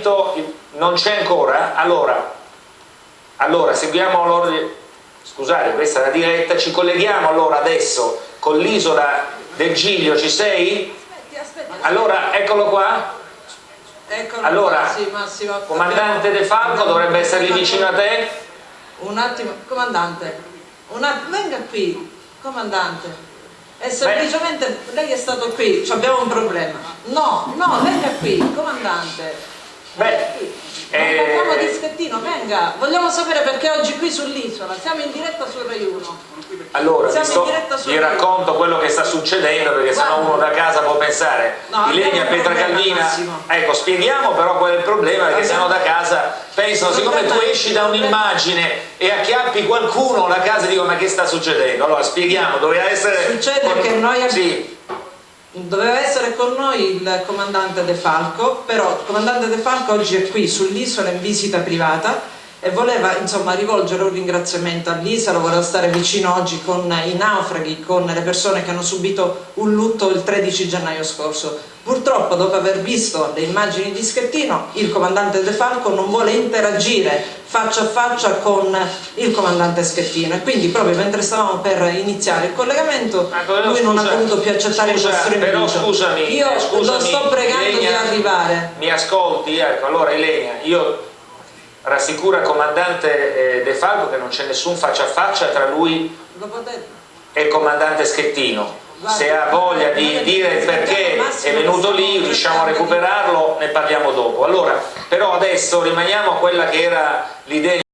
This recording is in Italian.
collegamento non c'è ancora? Allora, allora seguiamo l'ordine, scusate questa è la diretta, ci colleghiamo allora adesso con l'isola del Giglio, ci sei? Aspetti, aspetti. Allora, eccolo qua. Eccolo Allora. Comandante De Falco dovrebbe essere lì vicino a te. Un attimo, comandante, un attimo, venga qui, comandante. E semplicemente lei è stato qui, abbiamo un problema. No, no, venga qui, comandante. Beh, Non eh, parliamo di schettino, venga. Vogliamo sapere perché oggi qui sull'isola, siamo in diretta sul Rai 1. Allora, vi, Siamo in sto- diretta su vi racconto quello che sta succedendo perché sennò Guarda. uno da casa può pensare No, problema, Calvina Massimo. ecco spieghiamo però qual è il problema perché Abbiamo- sennò da casa pensano siccome tu esci da un'immagine e acchiappi qualcuno la casa dico ma che sta succedendo allora spieghiamo doveva essere Succede che noi abbiamo- sì, Doveva essere con noi il comandante De Falco, però il comandante De Falco oggi è qui sull'isola in visita privata e voleva insomma rivolgere un ringraziamento all'isola, voleva stare vicino oggi con i naufraghi, con le persone che hanno subito un lutto il 13 gennaio scorso. Purtroppo dopo aver visto le immagini di Schettino il comandante De Falco non vuole interagire faccia a faccia con il comandante Schettino e quindi proprio mentre stavamo per iniziare il collegamento però, lui non ha voluto più accettare scusa, il nostro però invito. scusami, io eh, scusami, lo sto pregando Ilenia, di arrivare mi ascolti? ecco allora Ilenia io rassicuro il comandante eh, De Falco che non c'è nessun faccia a faccia tra lui e il comandante Schettino se ha voglia di dire perché è venuto lì, riusciamo a recuperarlo, ne parliamo dopo. Allora, però adesso rimaniamo a quella che era l'idea